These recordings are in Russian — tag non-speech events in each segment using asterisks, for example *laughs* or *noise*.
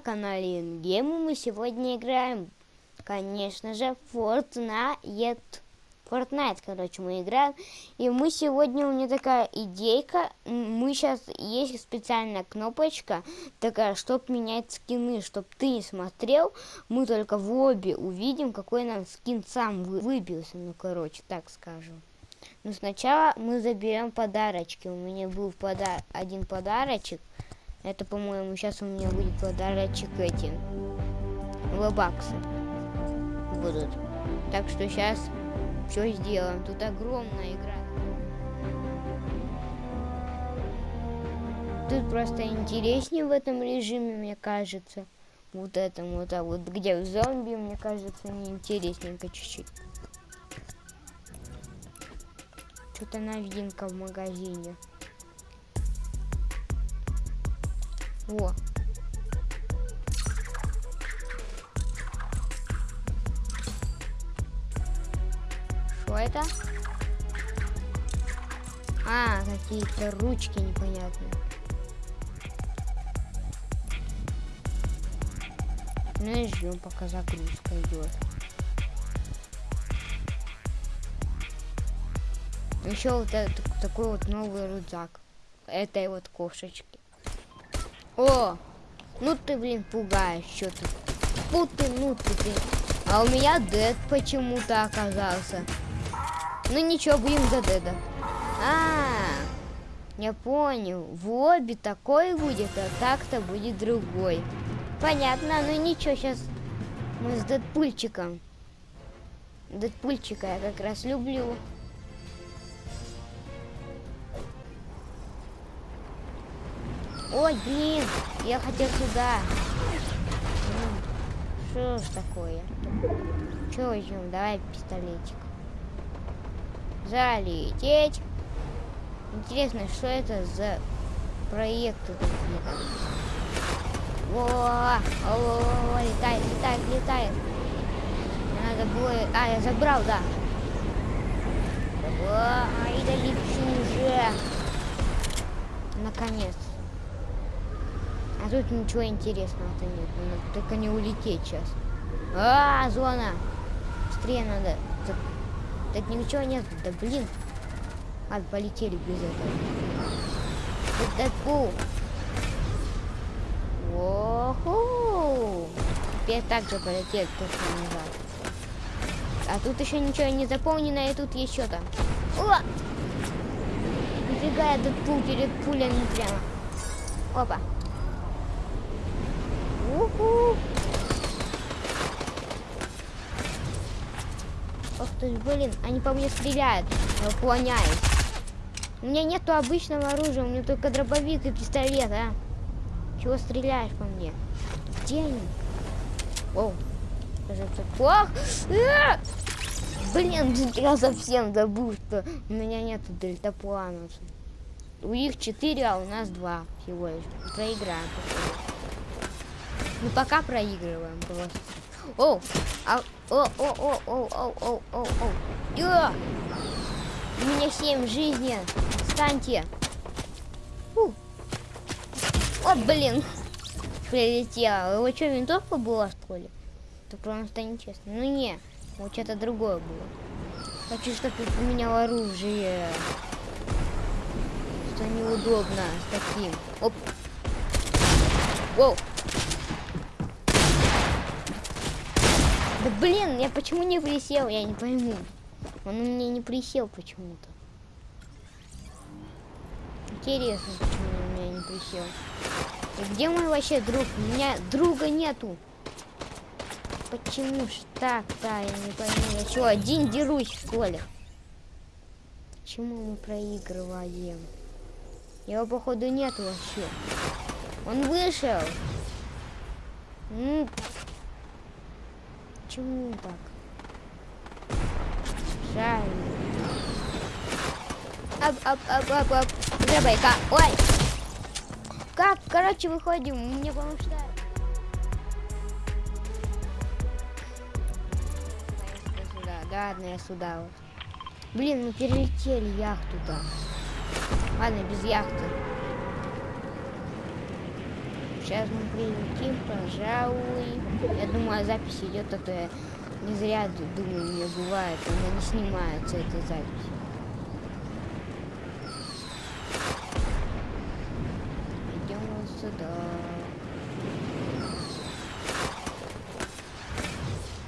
Вы на канале Ингейм, мы сегодня играем, конечно же, Fortnite. Fortnite, короче, мы играем. И мы сегодня, у меня такая идейка, мы сейчас, есть специальная кнопочка, такая, чтоб менять скины, чтоб ты не смотрел, мы только в лобби увидим, какой нам скин сам выбился, ну, короче, так скажем. Но сначала мы заберем подарочки, у меня был подар один подарочек, это, по-моему, сейчас у меня будет подарочек эти. Лобаксы будут. Так что сейчас все сделаем. Тут огромная игра. Тут просто интереснее в этом режиме, мне кажется. Вот этом вот, а вот где зомби, мне кажется, неинтересненько чуть-чуть. Что-то новинка в магазине. Во. Что это? А, какие-то ручки непонятные. Ну и ждем, пока загрузка идет. Еще вот этот, такой вот новый рюкзак этой вот кошечки. О! Ну ты, блин, пугаешь, что ты. Фу ты, ну ты, блин. А у меня дед почему-то оказался. Ну ничего, будем за деда. А, я понял. В лобби такой будет, а так-то будет другой. Понятно, ну ничего, сейчас мы с Дэдпульчиком. Дэдпульчика я как раз люблю. Ой, блин, я хотел сюда. Что ж такое? Че возьмем? Давай пистолетик. Залететь. Интересно, что это за проекты какие-то? О, о, летает, летает, летает. Надо было... А, я забрал, да. Ай, да лечу уже. Наконец. А тут ничего интересного-то нет. Надо только не улететь сейчас. А, зона! Быстрее надо. Тут, тут ничего нет. Да блин. Ладно, полетели без этого. Дэдпул. Оху! Теперь так же полетели точно назад. А тут еще ничего не заполнено, и тут еще там. О! Нифига, я Дэдпул перед пулями прямо. Опа. Ох ты, блин, они по мне стреляют. Я уклоняюсь. У меня нету обычного оружия, у меня только дробовик и пистолет, а. Чего стреляешь по мне? Где они? Оу. Кажется, плох. А! Блин, *laughs* я совсем забыл, что у меня нету дельтаплана. У них четыре, а у нас два всего лишь. Проиграем. Мы пока проигрываем просто. Оу! Ау! О, о, о, о, о, о, о, о. Йо! У меня 7 жизни. Встаньте. Фу. О, блин. Прилетела. Его что, винтовка была, в школе Так прям нечестно. Ну не, вот что-то другое было. А Хочу, чтобы ты поменял оружие. Что неудобно с таким. Оп. Воу. Да блин, я почему не присел, я не пойму. Он у меня не присел почему-то. Интересно, почему он у меня не присел. И где мой вообще друг? У меня друга нету. Почему ж так-то, я не пойму. Я что, один дерусь, что ли? Почему мы проигрываем? Его, походу, нет вообще. Он вышел. Почему так? Жаль. Ап, ап, ап, ап, ап. Забайка. Ой. Как? Короче, выходим. Мне потому что... Сюда. Да, ладно, я сюда. Блин, мы перелетели яхту-то. Ладно, без яхты. Сейчас мы прилетим, пожалуй. Я думаю, запись идет, а то я не зря думаю, меня бывает, она не снимается, эта запись. Идем вот сюда.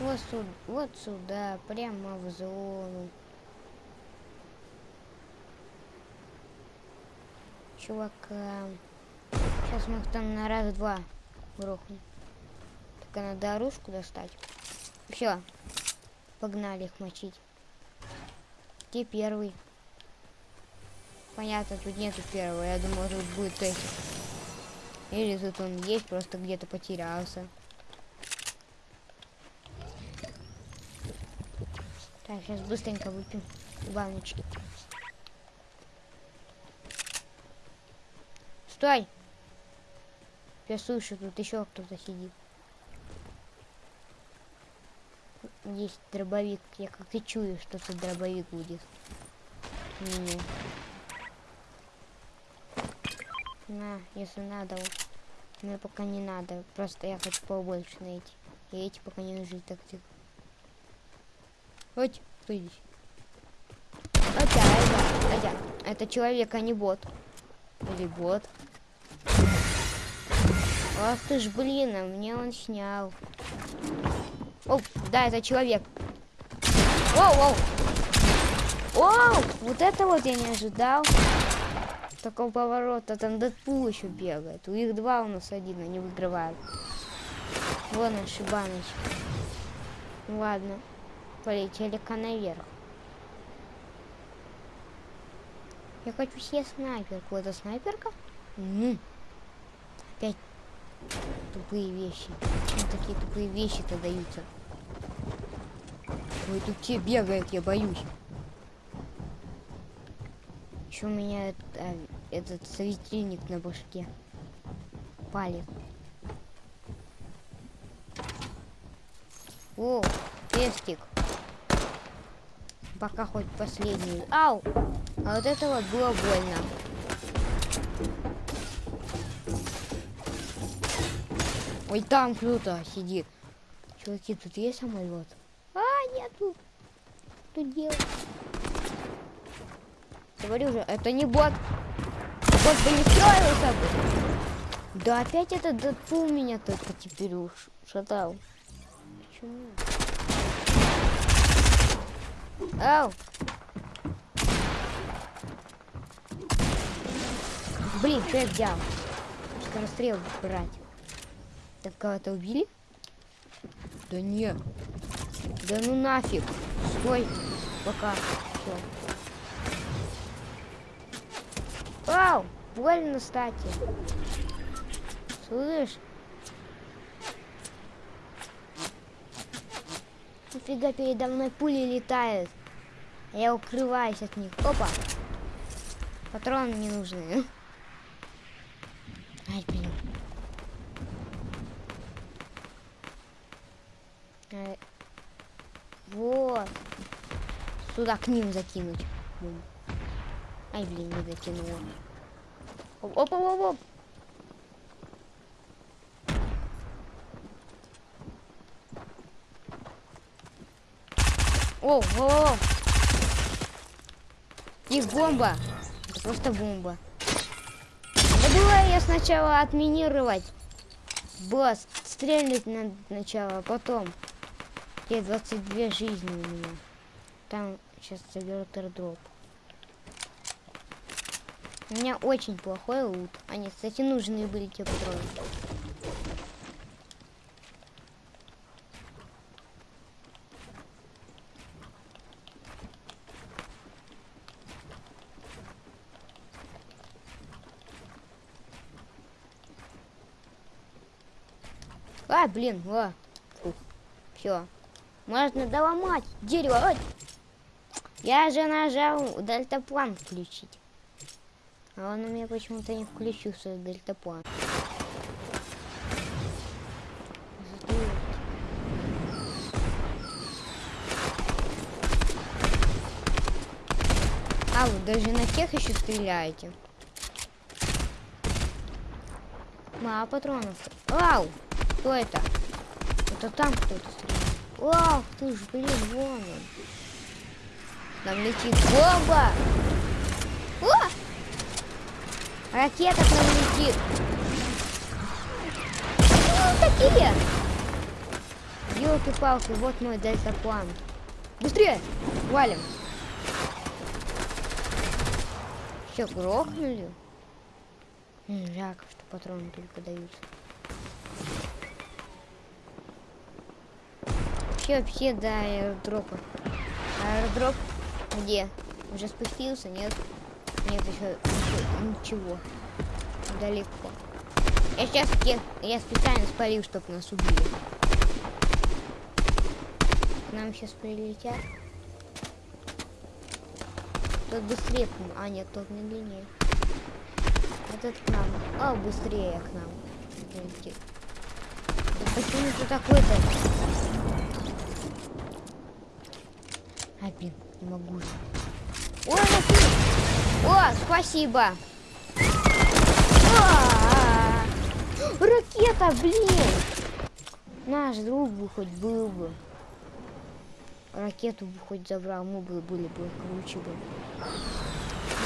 Вот сюда, вот сюда, прямо в зону. Чувака. Сейчас мы их там на раз-два грохнем. Только надо оружку достать. Все. Погнали их мочить. Где первый? Понятно, тут нету первого. Я думал, тут будет эти. Или тут он есть, просто где-то потерялся. Так, сейчас быстренько выпьем баночки. Стой! Я слышу, тут еще кто-то сидит. Есть дробовик. Я как-то чую, что тут дробовик будет. Не. На, если надо. Мне пока не надо. Просто я хочу побольше найти. И эти пока не нужны так тихо. Вот, кто здесь? Атя, это, атя. Это человек, а не бот. Или бот. Ах ты ж, блин, а мне он снял. О, да, это человек. Оу, оу. Оу, вот это вот я не ожидал. Такого поворота. Там Дэдпул еще бегает. У них два у нас один, они выигрывают. Вон наши баночки. Ладно. Полетели-ка наверх. Я хочу себе снайперку. Это снайперка? Опять тупые вещи. Почему такие тупые вещи-то даются? Ой, тут те бегает, я боюсь. Еще у меня это, этот светильник на башке палит. О, пестик. Пока хоть последний. Ау! А вот это вот было больно. Ой, там круто сидит. Чуваки, тут есть самолет? А, нету. Тут дело. Говорю же, это не бот. Бот бы не справился бы. Да опять этот Дэдпул меня только теперь уж шатал. Почему? Ау! Блин, что я взял? Скорострел брать. Так кого-то убили? Да нет. Да ну нафиг. Стой. Пока. Все. Вау! Больно, кстати. Слышь? Нафига передо мной пули летают? Я укрываюсь от них. Опа! Патроны не нужны. Ай, блин. Вот. Сюда к ним закинуть. Ай, блин, не закинула. Оп, оп, оп, оп. О, о. Их бомба. Это просто бомба. Да было я сначала отминировать. Было стрельнуть надо сначала, потом. Где 22 жизни у меня. Там сейчас заберут airdrop. У меня очень плохой лут. Они, кстати, нужные были те патроны. А, блин, о. Все. Можно доломать дерево. Ой. Я же нажал дельтаплан включить. А он у меня почему-то не включился, дельтаплан. А, вы даже на тех еще стреляете. Мало патронов. Вау! Кто это? Это там кто-то стреляет. Вау, ты ж, блин, вон он. Там летит бомба! О! Ракета к нам летит. Ну, такие! Елки-палки, вот мой дельтаплан. Быстрее! Валим! Все, грохнули? Жалко, что патроны только даются. Вообще, вообще до аэродропа. Аэродроп где? Уже спустился? Нет? Нет, еще, ничего. Далеко. Я сейчас я специально спалил, чтобы нас убили. К нам сейчас прилетят. Тот быстрее. А, нет, тот медленнее. Этот к нам. А, быстрее к нам. Почему ты такой-то? А, блин, не могу ну О, спасибо. А -а -а. Ракета, блин. Наш друг бы хоть был бы. Ракету бы хоть забрал, мы бы были бы круче бы.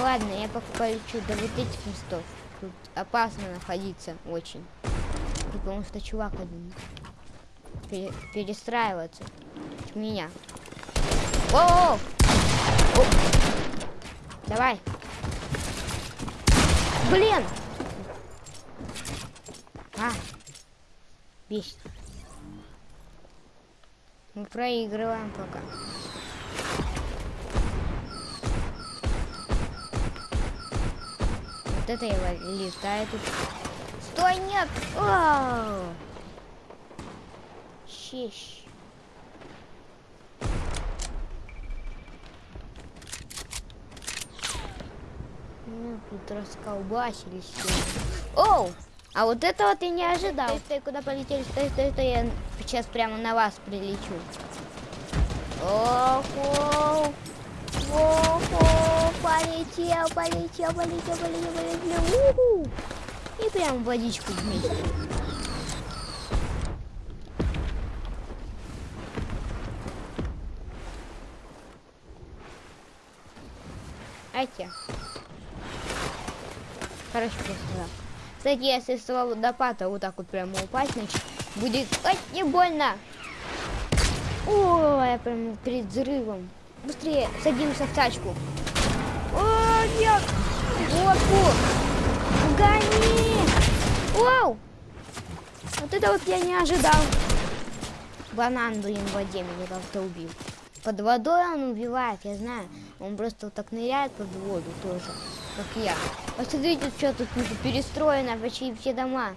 Ладно, я пока полечу до вот этих местов. Тут опасно находиться очень. Потому что чувак один. Пере перестраиваться. Меня. О! Давай. Блин! А! Бесит. Мы проигрываем пока. Вот это летаю тут. Стой, нет! О! Щищ. Ну, тут расколбасились. Оу! А вот этого ты не ожидал. Стой, стой, куда полетели? Стой, стой, стой, я сейчас прямо на вас прилечу. Охо! Охо! Полетел, полетел, полетел, полетел, полетел. Уху! И прям водичку вместе. Айте. Хорошо, просто. Кстати, если с водопада вот так вот прямо упасть, значит, будет... Ой, не больно! О, я прям перед взрывом. Быстрее садимся в тачку. О, нет! Водку! Гони! Вау! Вот это вот я не ожидал. Банан, блин, в воде меня как-то убил. Под водой он убивает, я знаю. Он просто вот так ныряет под воду тоже, как я. Посмотрите, что тут перестроено, почти все дома.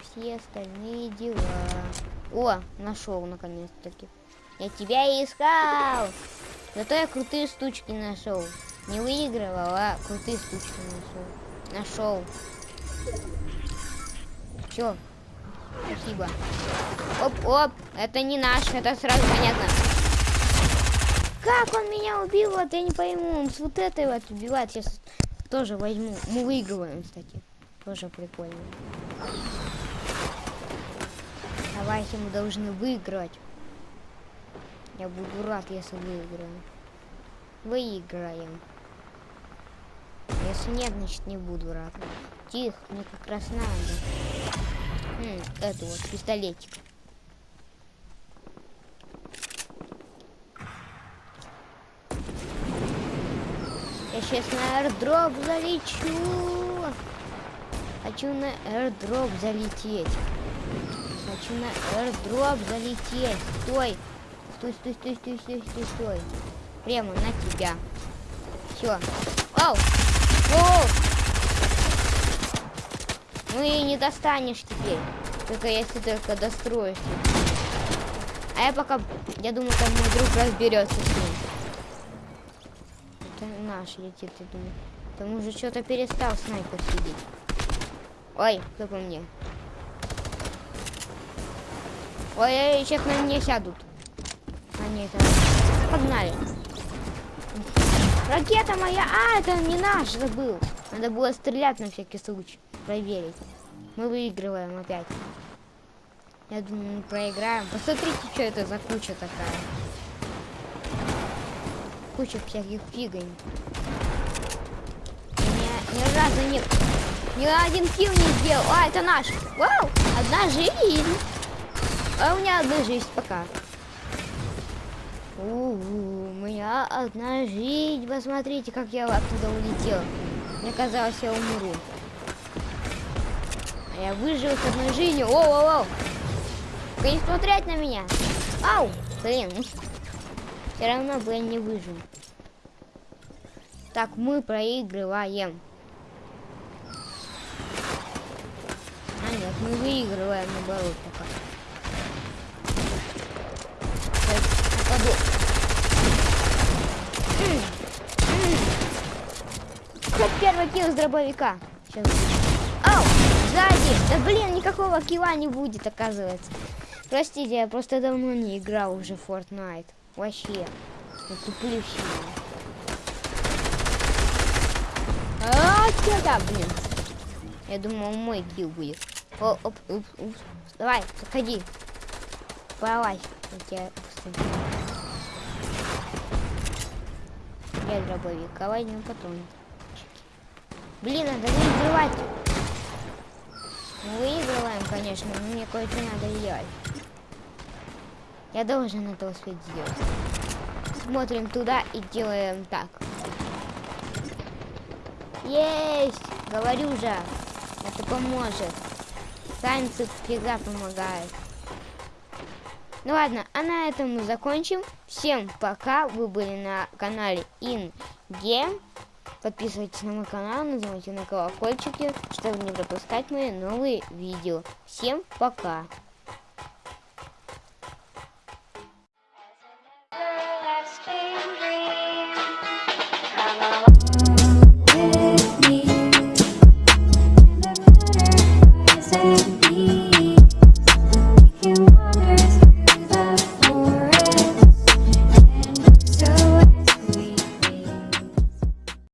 Все остальные дела. О, нашел наконец-таки. Я тебя искал. Зато я крутые штучки нашел. Не выигрывал, а крутые штучки нашел. Нашел. Все. Спасибо. Оп-оп. Это не наш, это сразу понятно. Как он меня убил? Вот я не пойму. Он с вот этой вот убивает. Сейчас тоже возьму. Мы выигрываем, кстати. Тоже прикольно. Давайте мы должны выиграть. Я буду рад, если выиграем. Выиграем. Если нет, значит не буду рад. Тихо, мне как раз надо. Хм, это вот, пистолетик. Сейчас на аирдроп залечу. Хочу на аирдроп залететь. Хочу на аирдроп залететь. Стой. Стой, стой, стой, стой, стой, стой, стой. Прямо на тебя. Все. Оу! Оу! Ну и не достанешь теперь. Только если только достроишь. А я пока, я думаю, там мой друг разберется с ним. Это наш летит, я думаю. Там уже что-то перестал снайпер сидеть. Ой, кто по мне? Ой, сейчас на меня сядут. Нет, это... погнали. Ракета моя! А, это не наш, забыл. Надо было стрелять на всякий случай. проверить. Мы выигрываем опять. Я думаю, мы проиграем. Посмотрите, что это за куча такая. Куча всяких фигонь. Ни, ни разу нет. Ни один килл не сделал. А, это наш. Вау! Одна жизнь. А у меня одна жизнь пока. У, -у, -у меня одна жизнь. Посмотрите, как я оттуда улетел. Мне казалось, я умру. А я выжил с одной жизнью. О, о, о! Не смотреть на меня. Ау! Блин. Все равно бы я не выжил. Так, мы проигрываем. А нет, мы выигрываем наоборот пока. Нападу. Хоп, первый килл с дробовика. Сейчас. Ау! Сзади! Да блин, никакого килла не будет, оказывается. Простите, я просто давно не играл уже в Fortnite. Вообще. Сильно. А, сюда, блин. Я думал, мой килл будет. О, оп, оп, оп. Давай, заходи. Давай. Я тебя. Я дробовик. Давай на патрон. Блин, надо выигрывать. Мы выигрываем, конечно, но мне кое-что надо делать. Я должен это успеть сделать. Смотрим туда и делаем так. Есть! Говорю же, это поможет. Танцы всегда помогают. Ну ладно, а на этом мы закончим. Всем пока, вы были на канале InGame. Подписывайтесь на мой канал, нажимайте на колокольчики, чтобы не пропускать мои новые видео. Всем пока!